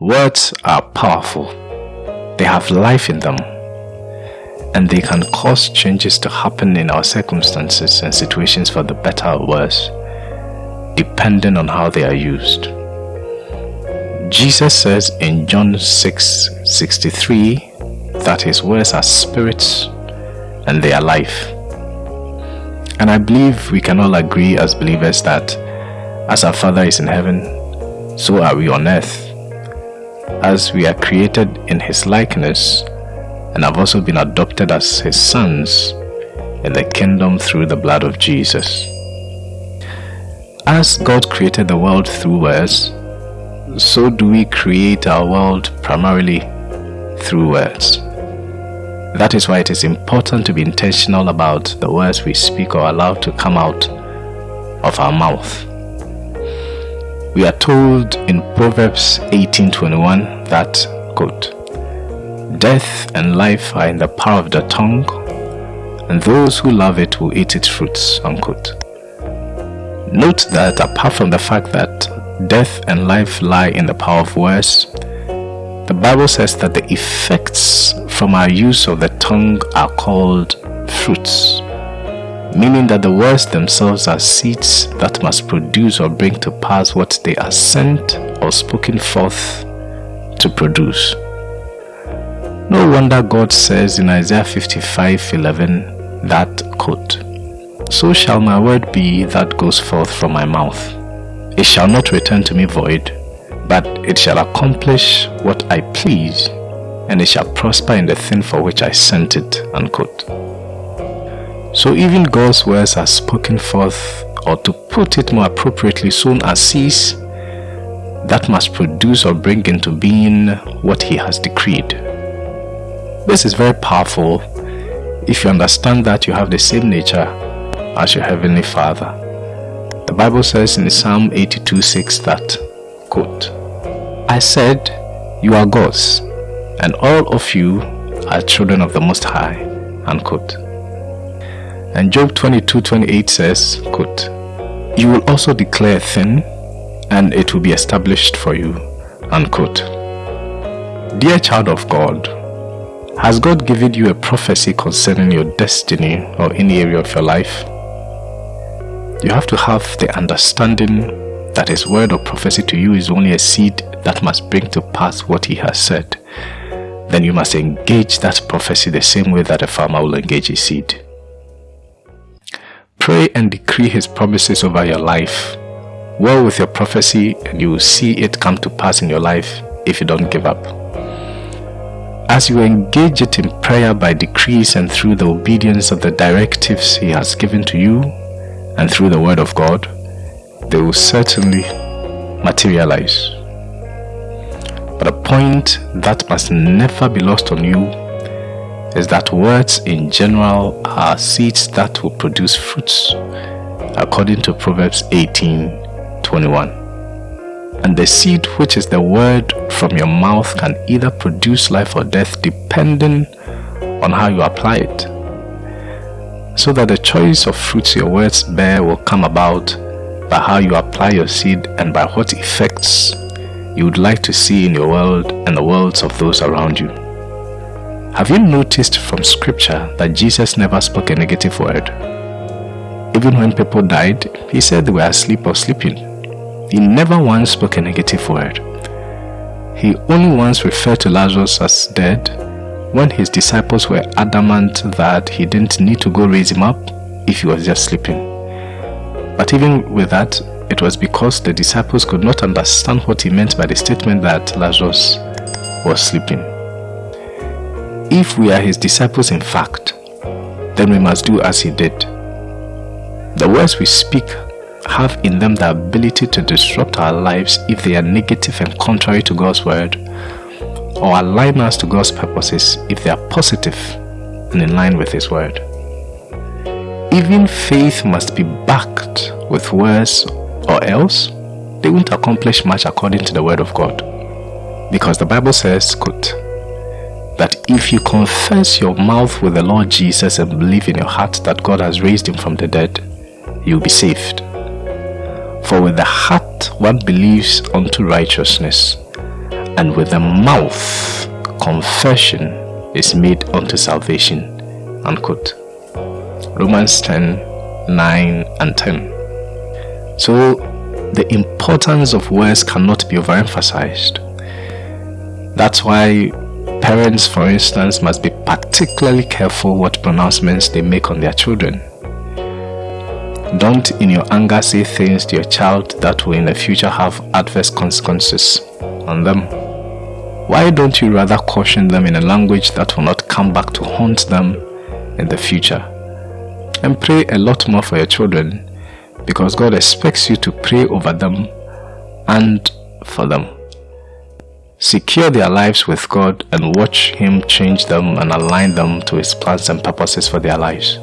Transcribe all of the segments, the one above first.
Words are powerful. They have life in them. And they can cause changes to happen in our circumstances and situations for the better or worse, depending on how they are used. Jesus says in John 6 63 that his words are spirits and they are life. And I believe we can all agree as believers that as our Father is in heaven, so are we on earth. As we are created in His likeness and have also been adopted as His sons in the kingdom through the blood of Jesus. As God created the world through words, so do we create our world primarily through words. That is why it is important to be intentional about the words we speak or allow to come out of our mouth. We are told in Proverbs 18:21 that quote, Death and life are in the power of the tongue, and those who love it will eat its fruits. Unquote. Note that apart from the fact that death and life lie in the power of words, the Bible says that the effects from our use of the tongue are called fruits meaning that the words themselves are seeds that must produce or bring to pass what they are sent or spoken forth to produce. No wonder God says in Isaiah 55 11 that quote, So shall my word be that goes forth from my mouth. It shall not return to me void, but it shall accomplish what I please, and it shall prosper in the thing for which I sent it. Unquote. So even God's words are spoken forth, or to put it more appropriately, sown as seeds that must produce or bring into being what He has decreed. This is very powerful if you understand that you have the same nature as your Heavenly Father. The Bible says in Psalm 82 6 that, quote, I said, You are God's, and all of you are children of the Most High. Unquote. And Job 22 28 says, quote, You will also declare a thing, and it will be established for you. Unquote. Dear child of God, has God given you a prophecy concerning your destiny or any area of your life? You have to have the understanding that His word or prophecy to you is only a seed that must bring to pass what He has said. Then you must engage that prophecy the same way that a farmer will engage his seed. Pray and decree His promises over your life. Well with your prophecy, and you will see it come to pass in your life if you don't give up. As you engage it in prayer by decrees and through the obedience of the directives He has given to you, and through the Word of God, they will certainly materialize. But a point that must never be lost on you is that words in general are seeds that will produce fruits, according to Proverbs 18 21. And the seed, which is the word from your mouth, can either produce life or death depending on how you apply it. So that the choice of fruits your words bear will come about by how you apply your seed and by what effects you would like to see in your world and the worlds of those around you. Have you noticed from scripture that Jesus never spoke a negative word? Even when people died, he said they were asleep or sleeping. He never once spoke a negative word. He only once referred to Lazarus as dead when his disciples were adamant that he didn't need to go raise him up if he was just sleeping. But even with that, it was because the disciples could not understand what he meant by the statement that Lazarus was sleeping. If we are his disciples in fact, then we must do as he did. The words we speak have in them the ability to disrupt our lives if they are negative and contrary to God's word, or align us to God's purposes if they are positive and in line with his word. Even faith must be backed with words or else they won't accomplish much according to the word of God. Because the Bible says, quote, that if you confess your mouth with the Lord Jesus and believe in your heart that God has raised him from the dead, you'll be saved. For with the heart one believes unto righteousness, and with the mouth confession is made unto salvation. Unquote. Romans 10 9 and 10. So, the importance of words cannot be overemphasized. That's why parents, for instance, must be particularly careful what pronouncements they make on their children. Don't in your anger say things to your child that will in the future have adverse consequences on them. Why don't you rather caution them in a language that will not come back to haunt them in the future? And pray a lot more for your children because God expects you to pray over them and for them. Secure their lives with God and watch Him change them and align them to His plans and purposes for their lives.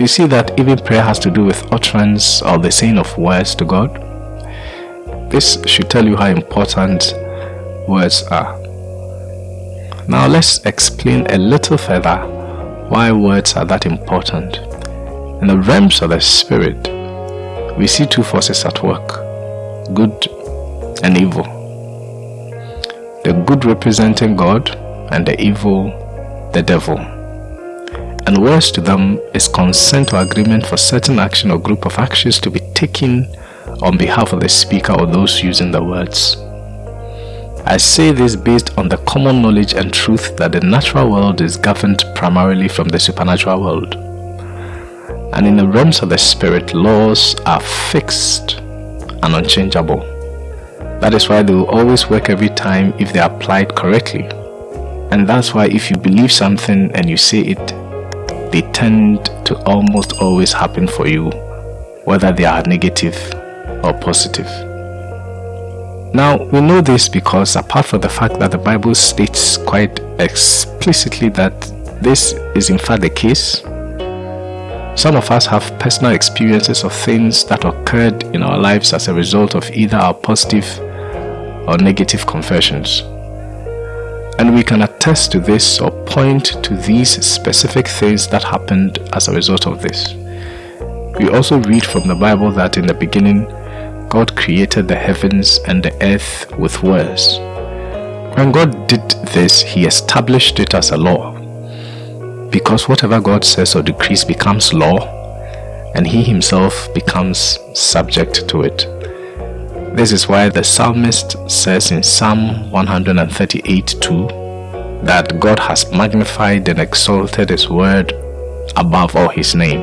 You see that even prayer has to do with utterance or the saying of words to God. This should tell you how important words are. Now let's explain a little further why words are that important. In the realms of the spirit, we see two forces at work, good and evil the good representing God and the evil the devil. And worse to them is consent or agreement for certain action or group of actions to be taken on behalf of the speaker or those using the words. I say this based on the common knowledge and truth that the natural world is governed primarily from the supernatural world. And in the realms of the spirit, laws are fixed and unchangeable. That is why they will always work every time if they are applied correctly. And that's why if you believe something and you say it, they tend to almost always happen for you, whether they are negative or positive. Now, we know this because apart from the fact that the Bible states quite explicitly that this is in fact the case, some of us have personal experiences of things that occurred in our lives as a result of either our positive or negative confessions. And we can attest to this or point to these specific things that happened as a result of this. We also read from the Bible that in the beginning, God created the heavens and the earth with words. When God did this, He established it as a law. Because whatever God says or decrees becomes law, and He Himself becomes subject to it. This is why the psalmist says in Psalm 138 2 that God has magnified and exalted His word above all His name.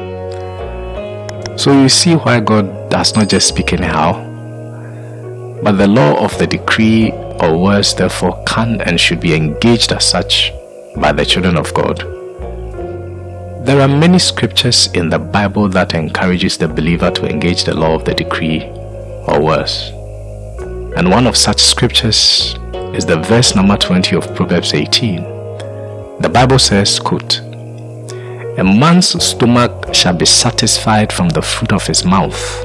So you see why God does not just speak anyhow, but the law of the decree or words therefore can and should be engaged as such by the children of God. There are many scriptures in the Bible that encourages the believer to engage the law of the decree or worse. And one of such scriptures is the verse number 20 of Proverbs 18. The Bible says, quote, A man's stomach shall be satisfied from the fruit of his mouth,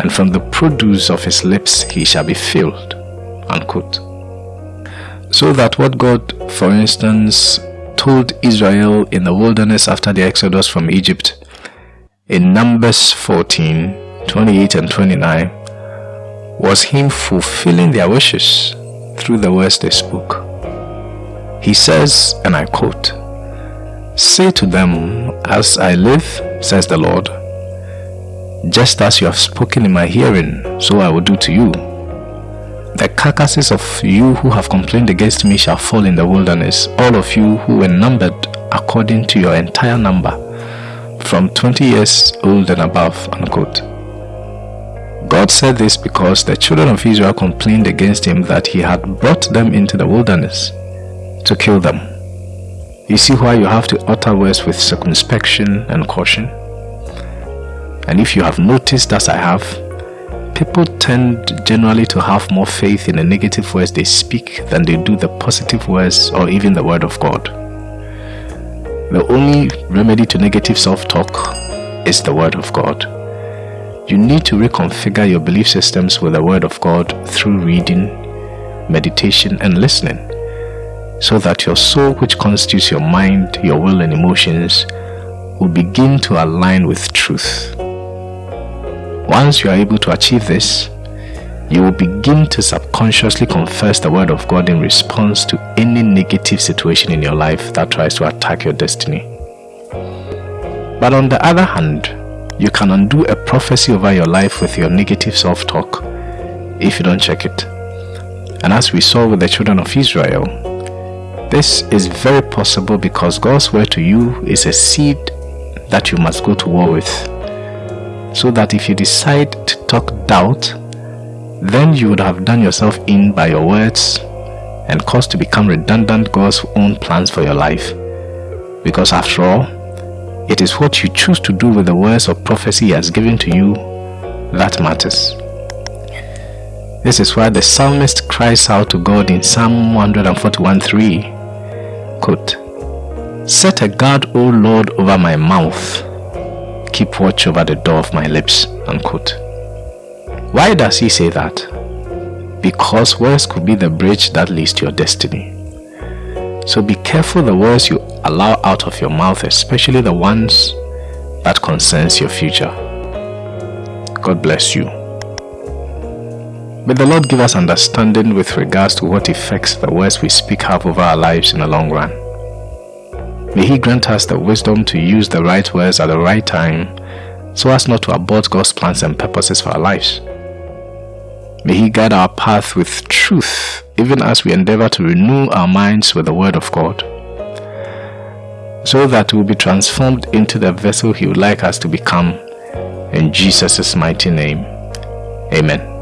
and from the produce of his lips he shall be filled. Unquote. So that what God, for instance, told Israel in the wilderness after the exodus from Egypt in Numbers 14, 28 and 29 was him fulfilling their wishes through the words they spoke. He says, and I quote, Say to them, As I live, says the Lord, just as you have spoken in my hearing, so I will do to you. The carcasses of you who have complained against me shall fall in the wilderness, all of you who were numbered according to your entire number, from 20 years old and above. Unquote. God said this because the children of Israel complained against him that he had brought them into the wilderness to kill them. You see why you have to utter words with circumspection and caution? And if you have noticed, as I have, people tend generally to have more faith in the negative words they speak than they do the positive words or even the word of God. The only remedy to negative self-talk is the word of God. You need to reconfigure your belief systems with the Word of God through reading, meditation, and listening, so that your soul, which constitutes your mind, your will, and emotions, will begin to align with truth. Once you are able to achieve this, you will begin to subconsciously confess the word of God in response to any negative situation in your life that tries to attack your destiny. But on the other hand, you can undo a prophecy over your life with your negative self talk if you don't check it. And as we saw with the children of Israel, this is very possible because God's word to you is a seed that you must go to war with. So that if you decide to talk doubt, then you would have done yourself in by your words and caused to become redundant God's own plans for your life. Because after all, it is what you choose to do with the words of prophecy He has given to you that matters. This is why the psalmist cries out to God in Psalm 141:3, quote, Set a guard, O Lord, over my mouth. Keep watch over the door of my lips. Unquote. Why does he say that? Because words could be the bridge that leads to your destiny. So be careful the words you allow out of your mouth, especially the ones that concerns your future. God bless you. May the Lord give us understanding with regards to what effects the words we speak have over our lives in the long run. May He grant us the wisdom to use the right words at the right time so as not to abort God's plans and purposes for our lives. May He guide our path with truth, even as we endeavor to renew our minds with the Word of God, so that we will be transformed into the vessel He would like us to become. In Jesus' mighty name, Amen.